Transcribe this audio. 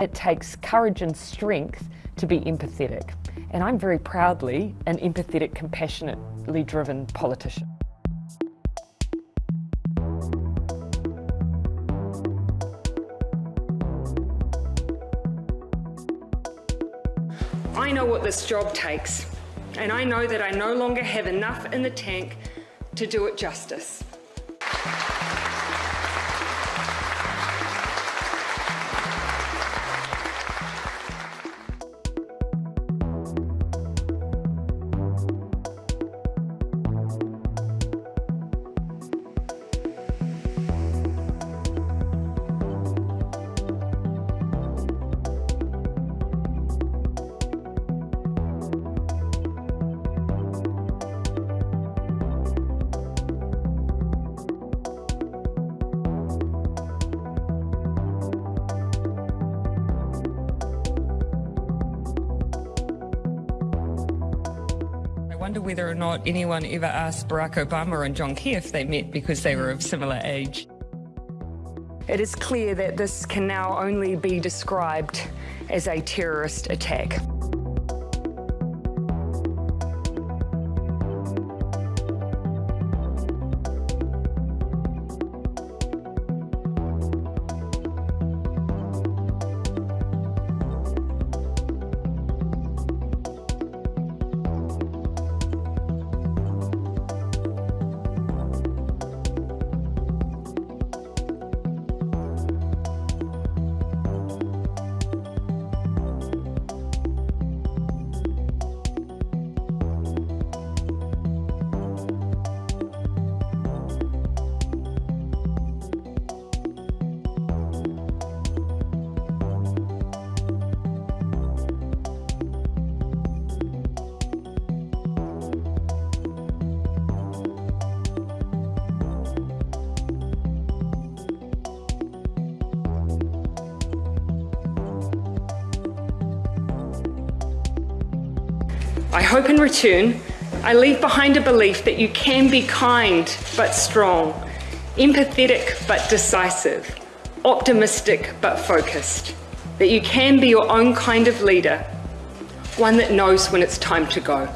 It takes courage and strength to be empathetic. And I'm very proudly an empathetic, compassionately driven politician. I know what this job takes, and I know that I no longer have enough in the tank to do it justice. Wonder whether or not anyone ever asked Barack Obama and John Key if they met because they were of similar age. It is clear that this can now only be described as a terrorist attack. I hope in return, I leave behind a belief that you can be kind but strong, empathetic but decisive, optimistic but focused, that you can be your own kind of leader, one that knows when it's time to go.